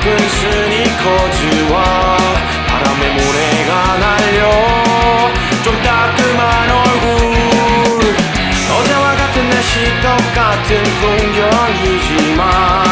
작은 스니커즈와 바람에 모래가 날려 좀 따끔한 얼굴. 어제와 같은 날씨 똑같은 풍경이지만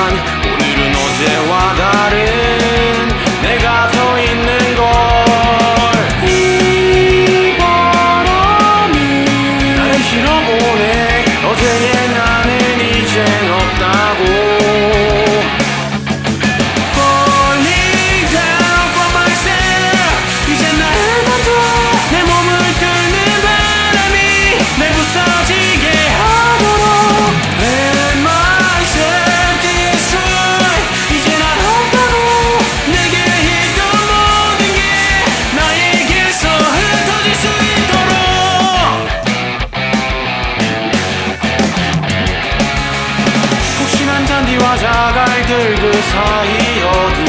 그들 그 사이 어디